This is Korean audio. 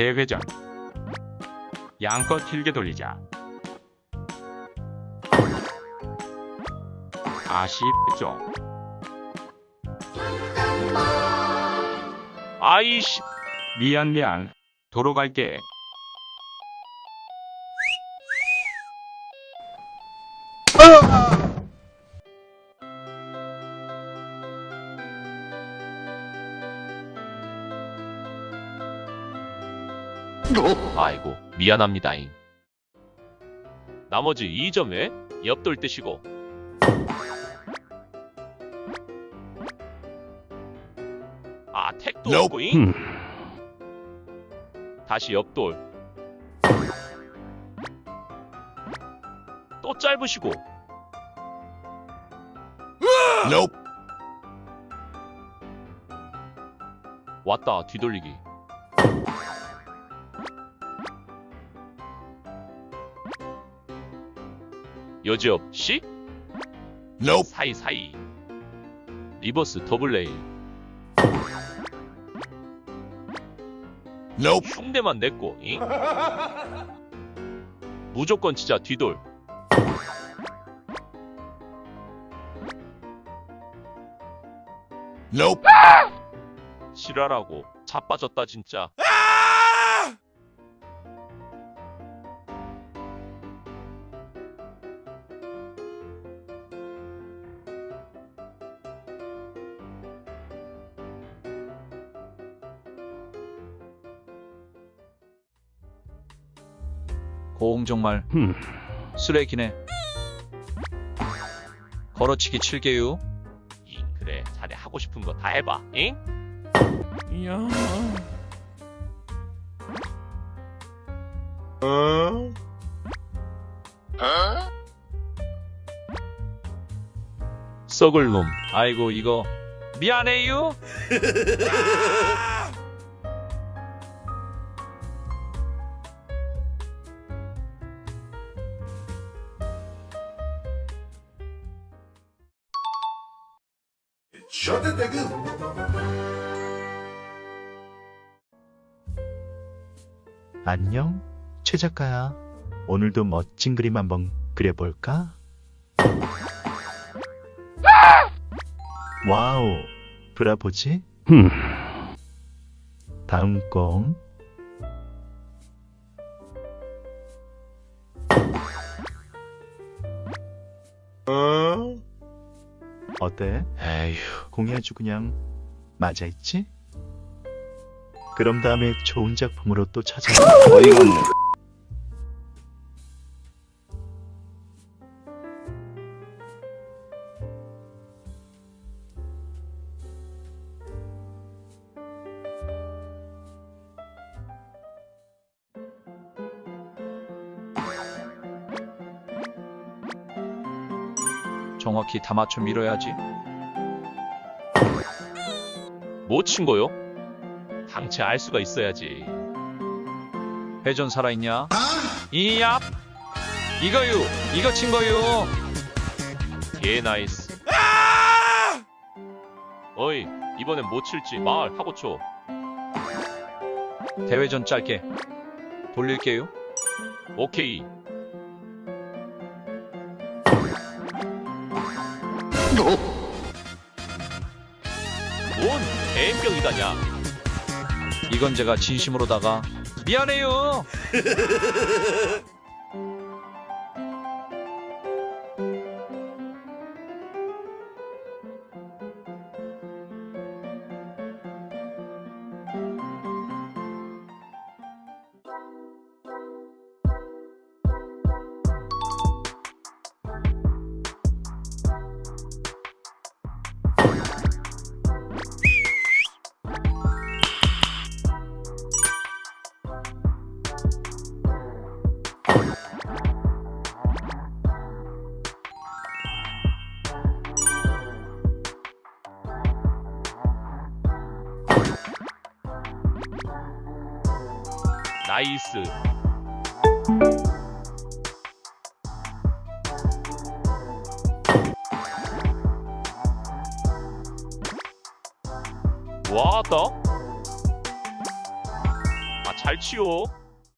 대회전. 양껏 길게 돌리자. 아쉽죠. 아이씨. 미안 미안. 도로 갈게 아이고 미안합니다잉. 나머지 2점에 옆돌 뜨시고. 아 택도 없고잉. 다시 옆돌. 또 짧으시고. 왔다 뒤돌리기 여지없 시 사이사이. 리버스 더블레이 흉내만 냈고 잉? 무조건 진짜 뒤돌. 실화라고. 자빠졌다 진짜 고홍 정말 쓰레기네. 걸어치기 7개유. 잉 그래 자네 하고 싶은 거 다 해봐 잉? 썩을 놈. 아이고 이거 미안해요. Nigga. 안녕, 최 작가야. 오늘도 멋진 그림 한번 그려볼까? 와우, 브라보지? 다음 건 어때? 에휴. 공이 아주 그냥 맞아있지? 그럼 다음에 좋은 작품으로 또 찾아와. 어이가 없네. 정확히 다 맞춰 밀어야지. 뭐 친 거요? 당최 알 수가 있어야지 회전 살아있냐? 이얍. 이거유. 이거 친 거유. 개 nice 어이 이번엔 뭐 칠지 말 하고 쳐 대회전 짧게. 돌릴게요. 오케이 뭔 개병이다냐 이건 제가 진심으로다가 미안해요. 나이스 왔다 아잘 치워.